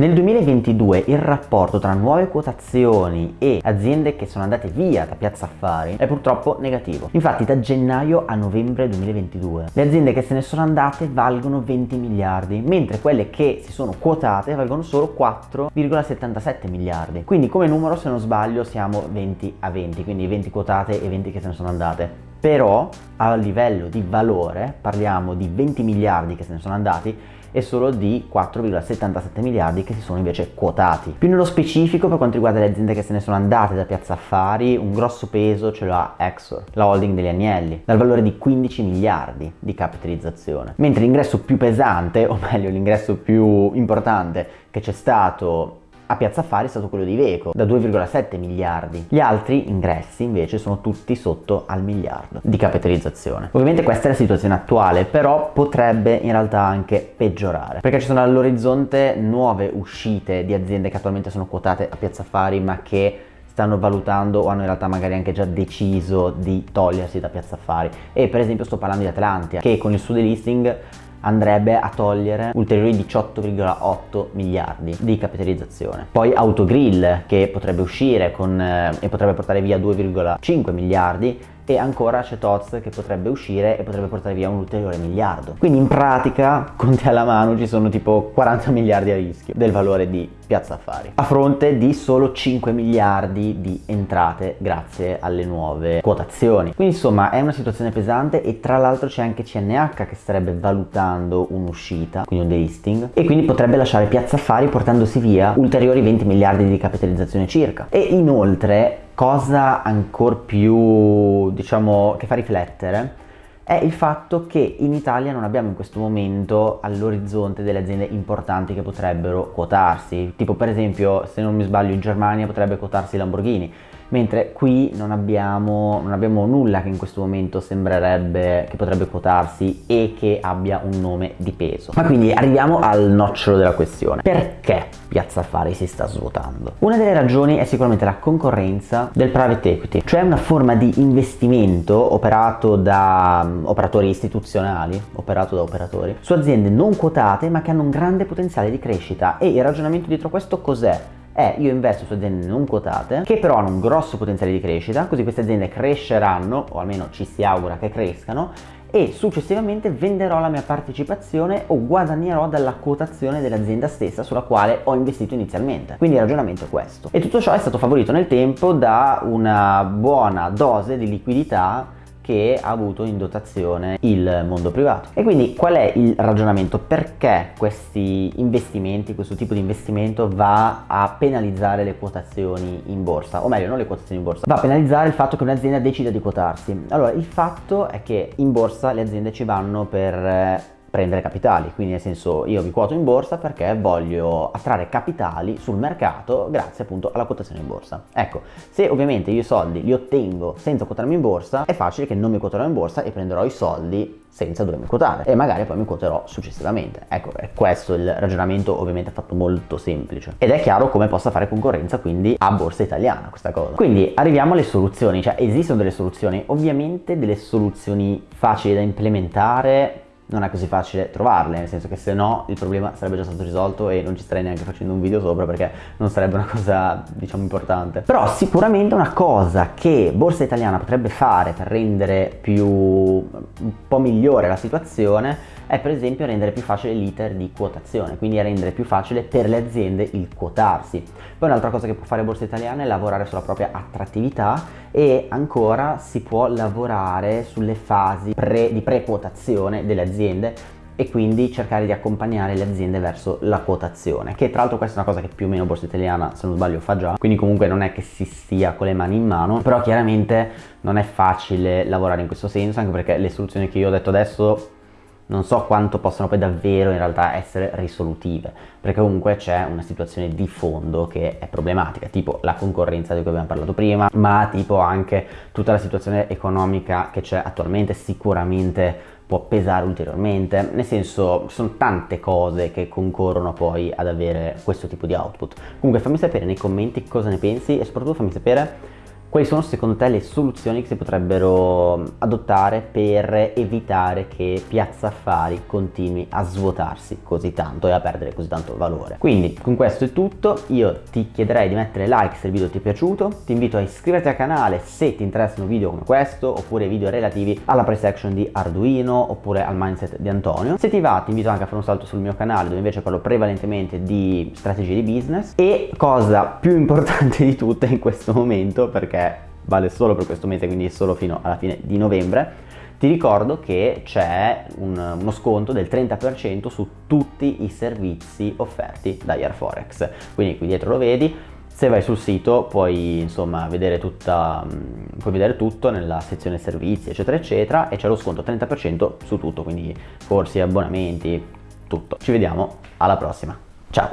Nel 2022 il rapporto tra nuove quotazioni e aziende che sono andate via da Piazza Affari è purtroppo negativo. Infatti da gennaio a novembre 2022 le aziende che se ne sono andate valgono 20 miliardi, mentre quelle che si sono quotate valgono solo 4,77 miliardi. Quindi come numero se non sbaglio siamo 20 a 20, quindi 20 quotate e 20 che se ne sono andate però a livello di valore parliamo di 20 miliardi che se ne sono andati e solo di 4,77 miliardi che si sono invece quotati. Più nello specifico per quanto riguarda le aziende che se ne sono andate da Piazza Affari, un grosso peso ce lo ha Exor, la holding degli Agnelli, dal valore di 15 miliardi di capitalizzazione. Mentre l'ingresso più pesante, o meglio l'ingresso più importante che c'è stato a Piazza Affari è stato quello di Iveco, da 2,7 miliardi. Gli altri ingressi invece sono tutti sotto al miliardo di capitalizzazione. Ovviamente questa è la situazione attuale, però potrebbe in realtà anche peggiorare, perché ci sono all'orizzonte nuove uscite di aziende che attualmente sono quotate a Piazza Affari, ma che stanno valutando o hanno in realtà magari anche già deciso di togliersi da Piazza Affari. E per esempio sto parlando di Atlantia, che con il suo delisting andrebbe a togliere ulteriori 18,8 miliardi di capitalizzazione. Poi Autogrill che potrebbe uscire con, eh, e potrebbe portare via 2,5 miliardi e ancora c'è Toz che potrebbe uscire e potrebbe portare via un ulteriore miliardo. Quindi in pratica, conti alla mano, ci sono tipo 40 miliardi a rischio del valore di Piazza Affari, a fronte di solo 5 miliardi di entrate grazie alle nuove quotazioni. Quindi insomma è una situazione pesante e tra l'altro c'è anche CNH che starebbe valutando un'uscita, quindi un delisting, e quindi potrebbe lasciare Piazza Affari portandosi via ulteriori 20 miliardi di capitalizzazione circa. E inoltre cosa ancora più, diciamo, che fa riflettere è il fatto che in Italia non abbiamo in questo momento all'orizzonte delle aziende importanti che potrebbero quotarsi, tipo per esempio se non mi sbaglio in Germania potrebbe quotarsi Lamborghini, mentre qui non abbiamo, non abbiamo nulla che in questo momento sembrerebbe che potrebbe quotarsi e che abbia un nome di peso. Ma quindi arriviamo al nocciolo della questione. Perché Piazza Affari si sta svuotando? Una delle ragioni è sicuramente la concorrenza del private equity, cioè una forma di investimento operato da um, operatori istituzionali, operato da operatori, su aziende non quotate ma che hanno un grande potenziale di crescita e il ragionamento dietro questo cos'è? È io investo su aziende non quotate che però hanno un grosso potenziale di crescita così queste aziende cresceranno o almeno ci si augura che crescano e successivamente venderò la mia partecipazione o guadagnerò dalla quotazione dell'azienda stessa sulla quale ho investito inizialmente. Quindi il ragionamento è questo. E tutto ciò è stato favorito nel tempo da una buona dose di liquidità che ha avuto in dotazione il mondo privato. E quindi qual è il ragionamento? Perché questi investimenti, questo tipo di investimento va a penalizzare le quotazioni in borsa? O meglio, non le quotazioni in borsa, va a penalizzare il fatto che un'azienda decida di quotarsi. Allora, il fatto è che in borsa le aziende ci vanno per eh, prendere capitali, quindi nel senso io vi quoto in borsa perché voglio attrarre capitali sul mercato grazie appunto alla quotazione in borsa. Ecco, se ovviamente io i soldi li ottengo senza quotarmi in borsa, è facile che non mi quoterò in borsa e prenderò i soldi senza dovermi quotare e magari poi mi quoterò successivamente. Ecco, è questo il ragionamento ovviamente fatto molto semplice. Ed è chiaro come possa fare concorrenza quindi a borsa italiana questa cosa. Quindi arriviamo alle soluzioni, cioè esistono delle soluzioni, ovviamente delle soluzioni facili da implementare non è così facile trovarle, nel senso che se no il problema sarebbe già stato risolto e non ci starei neanche facendo un video sopra perché non sarebbe una cosa diciamo importante. Però sicuramente una cosa che Borsa Italiana potrebbe fare per rendere più un po' migliore la situazione è per esempio rendere più facile l'iter di quotazione, quindi rendere più facile per le aziende il quotarsi. Poi un'altra cosa che può fare Borsa Italiana è lavorare sulla propria attrattività e ancora si può lavorare sulle fasi pre, di pre-quotazione delle aziende e quindi cercare di accompagnare le aziende verso la quotazione che tra l'altro questa è una cosa che più o meno Borsa Italiana se non sbaglio fa già quindi comunque non è che si stia con le mani in mano però chiaramente non è facile lavorare in questo senso anche perché le soluzioni che io ho detto adesso non so quanto possano poi davvero in realtà essere risolutive, perché comunque c'è una situazione di fondo che è problematica, tipo la concorrenza di cui abbiamo parlato prima, ma tipo anche tutta la situazione economica che c'è attualmente sicuramente può pesare ulteriormente, nel senso sono tante cose che concorrono poi ad avere questo tipo di output. Comunque fammi sapere nei commenti cosa ne pensi e soprattutto fammi sapere Quali sono secondo te le soluzioni che si potrebbero adottare per evitare che Piazza Affari continui a svuotarsi così tanto e a perdere così tanto valore? Quindi con questo è tutto, io ti chiederei di mettere like se il video ti è piaciuto, ti invito a iscriverti al canale se ti interessano video come questo oppure video relativi alla price action di Arduino oppure al mindset di Antonio. Se ti va ti invito anche a fare un salto sul mio canale dove invece parlo prevalentemente di strategie di business e cosa più importante di tutte in questo momento perché vale solo per questo mese, quindi solo fino alla fine di novembre, ti ricordo che c'è un, uno sconto del 30% su tutti i servizi offerti da Airforex. Quindi qui dietro lo vedi, se vai sul sito puoi insomma vedere, tutta, mm, puoi vedere tutto nella sezione servizi eccetera eccetera e c'è lo sconto 30% su tutto, quindi corsi, abbonamenti, tutto. Ci vediamo alla prossima. Ciao!